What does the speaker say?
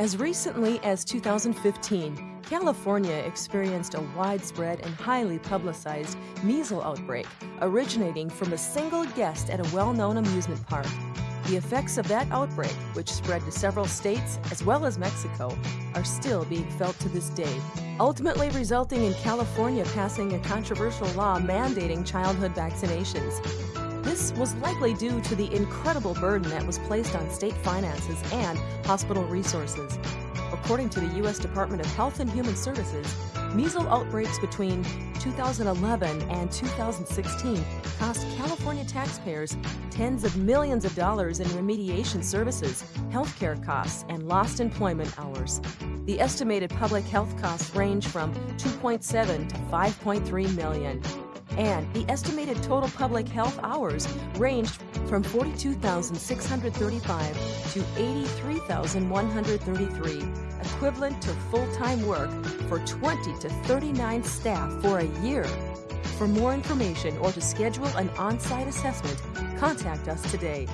As recently as 2015, California experienced a widespread and highly publicized measles outbreak originating from a single guest at a well-known amusement park. The effects of that outbreak, which spread to several states as well as Mexico, are still being felt to this day, ultimately resulting in California passing a controversial law mandating childhood vaccinations. This was likely due to the incredible burden that was placed on state finances and hospital resources. According to the U.S. Department of Health and Human Services, measles outbreaks between 2011 and 2016 cost California taxpayers tens of millions of dollars in remediation services, healthcare costs, and lost employment hours. The estimated public health costs range from 2.7 to 5.3 million and the estimated total public health hours ranged from 42,635 to 83,133, equivalent to full-time work for 20 to 39 staff for a year. For more information or to schedule an on-site assessment, contact us today